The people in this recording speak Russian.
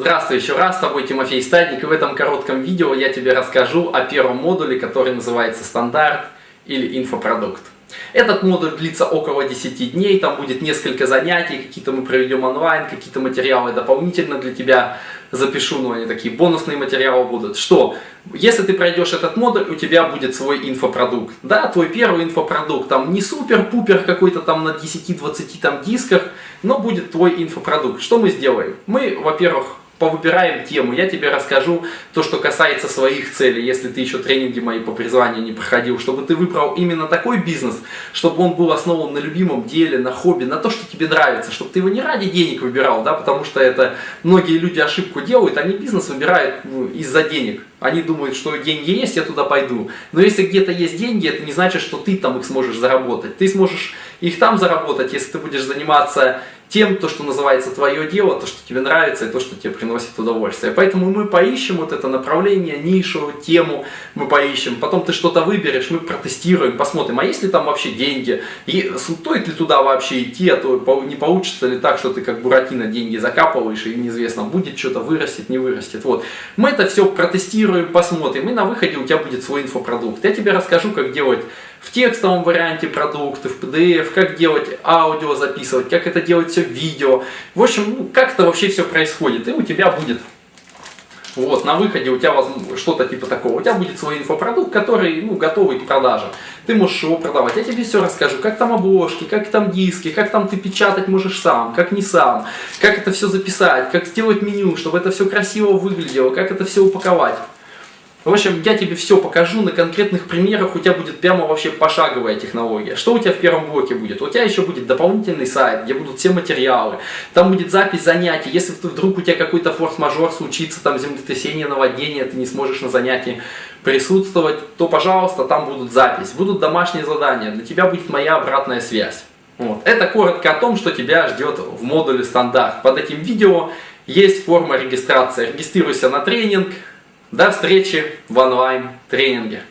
Здравствуй еще раз, с тобой Тимофей Стадник, и в этом коротком видео я тебе расскажу о первом модуле, который называется стандарт или инфопродукт. Этот модуль длится около 10 дней, там будет несколько занятий, какие-то мы проведем онлайн, какие-то материалы дополнительно для тебя запишу, но они такие бонусные материалы будут. Что? Если ты пройдешь этот модуль, у тебя будет свой инфопродукт. Да, твой первый инфопродукт, там не супер-пупер какой-то там на 10-20 там дисках, но будет твой инфопродукт. Что мы сделаем? Мы, во-первых, повыбираем тему, я тебе расскажу то, что касается своих целей, если ты еще тренинги мои по призванию не проходил, чтобы ты выбрал именно такой бизнес, чтобы он был основан на любимом деле, на хобби, на то, что тебе нравится, чтобы ты его не ради денег выбирал, да, потому что это многие люди ошибку делают, они бизнес выбирают ну, из-за денег. Они думают, что деньги есть, я туда пойду. Но если где-то есть деньги, это не значит, что ты там их сможешь заработать. Ты сможешь их там заработать, если ты будешь заниматься тем, то, что называется твое дело, то, что тебе нравится и то, что тебе приносит удовольствие. Поэтому мы поищем вот это направление, нишу, тему мы поищем, потом ты что-то выберешь, мы протестируем, посмотрим, а есть ли там вообще деньги, и стоит ли туда вообще идти, а то не получится ли так, что ты как Буратино деньги закапываешь и неизвестно, будет что-то вырастет, не вырастет. Вот. Мы это все протестируем, посмотрим, и на выходе у тебя будет свой инфопродукт. Я тебе расскажу, как делать в текстовом варианте продукты, в PDF, как делать аудио записывать, как это делать все видео. В общем, ну, как это вообще все происходит. И у тебя будет вот, на выходе у тебя что-то типа такого. У тебя будет свой инфопродукт, который ну, готовый к продаже. Ты можешь его продавать. Я тебе все расскажу, как там обложки, как там диски, как там ты печатать можешь сам, как не сам, как это все записать, как сделать меню, чтобы это все красиво выглядело, как это все упаковать. В общем, я тебе все покажу на конкретных примерах, у тебя будет прямо вообще пошаговая технология. Что у тебя в первом блоке будет? У тебя еще будет дополнительный сайт, где будут все материалы, там будет запись занятий. Если вдруг у тебя какой-то форс-мажор случится, там землетрясение, наводнение, ты не сможешь на занятии присутствовать, то, пожалуйста, там будут запись, будут домашние задания, для тебя будет моя обратная связь. Вот. Это коротко о том, что тебя ждет в модуле стандарт. Под этим видео есть форма регистрации. Регистрируйся на тренинг, до встречи в онлайн тренинге.